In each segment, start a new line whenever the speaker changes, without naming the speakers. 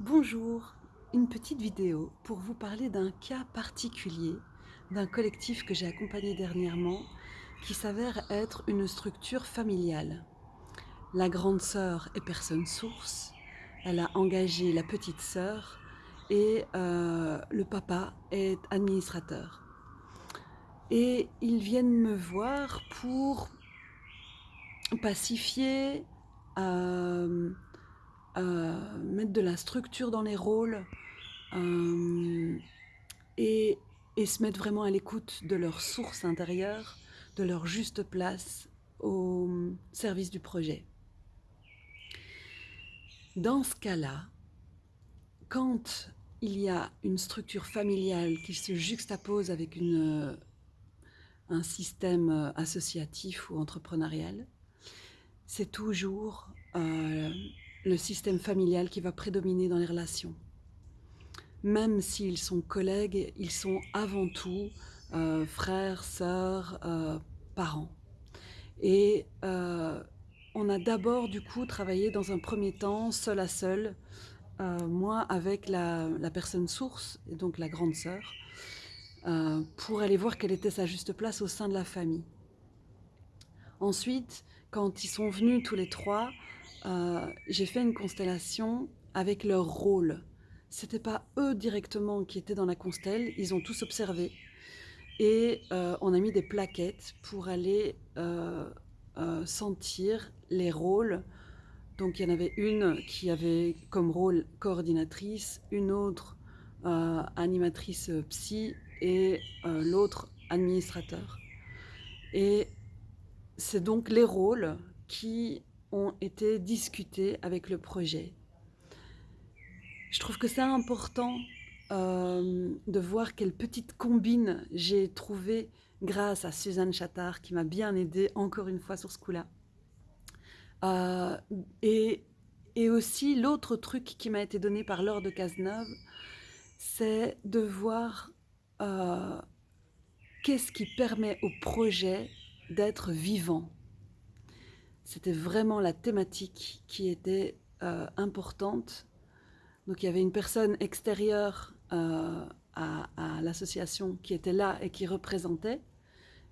Bonjour, une petite vidéo pour vous parler d'un cas particulier d'un collectif que j'ai accompagné dernièrement qui s'avère être une structure familiale. La grande sœur est personne source, elle a engagé la petite sœur et euh, le papa est administrateur. Et ils viennent me voir pour pacifier, euh, euh, mettre de la structure dans les rôles euh, et, se mettre vraiment à l'écoute de leur source intérieure, de leur juste place au service du projet. Dans ce cas-là, quand il y a une structure familiale qui se juxtapose avec un système associatif ou entrepreneurial, c'est toujours euh, le système familial qui va prédominer dans les relations. Même s'ils sont collègues, ils sont avant tout euh, frères, sœurs, euh, parents. Et euh, on a d'abord du coup travaillé dans un premier temps seul à seul, moi avec la, la, personne source, et donc la grande sœur, pour aller voir quelle était sa juste place au sein de la famille. Ensuite, quand ils sont venus tous les trois, euh, j'ai fait une constellation avec leur rôle. C'était pas eux directement qui étaient dans la constelle, ils ont tous observé. Et euh, on a mis des plaquettes pour aller euh, sentir les rôles. Donc il y en avait une qui avait comme rôle coordinatrice, une autre animatrice psy et l'autre administrateur. Et c'est donc les rôles qui ont été discutés avec le projet. Je trouve que c'est important euh, de voir quelle petite combine j'ai trouvée grâce à Suzanne Chattard qui m'a bien aidée encore une fois sur ce coup-là. Euh, et, aussi l'autre truc qui m'a été donné par Laure de Cazeneuve, c'est de voir euh, qu'est-ce qui permet au projet d'être vivant. C'était vraiment la thématique qui était euh, importante. Donc il y avait une personne extérieure euh, à, à l'association qui était là et qui représentait,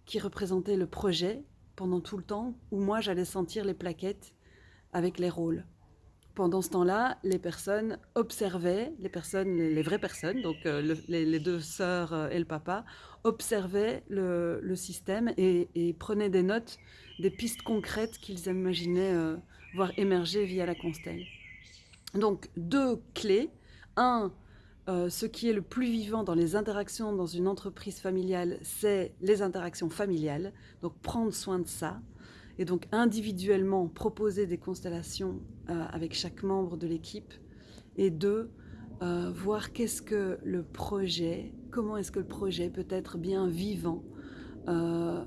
qui représentait le projet pendant tout le temps, où moi j'allais sentir les plaquettes avec les rôles. Pendant ce temps-là, les personnes observaient, les personnes, les, vraies personnes, donc euh, le, les, deux sœurs euh, et le papa, observaient le, système et, prenaient des notes, des pistes concrètes qu'ils imaginaient euh, voir émerger via la constelle. Donc deux clés. Un, ce qui est le plus vivant dans les interactions dans une entreprise familiale, c'est les interactions familiales. Donc prendre soin de ça et donc individuellement proposer des constellations euh, avec chaque membre de l'équipe, et deux, euh, voir qu'est-ce que le projet, comment est-ce que le projet peut être bien vivant euh,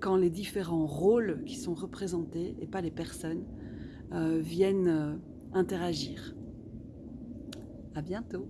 quand les différents rôles qui sont représentés, et pas les personnes, viennent interagir. À bientôt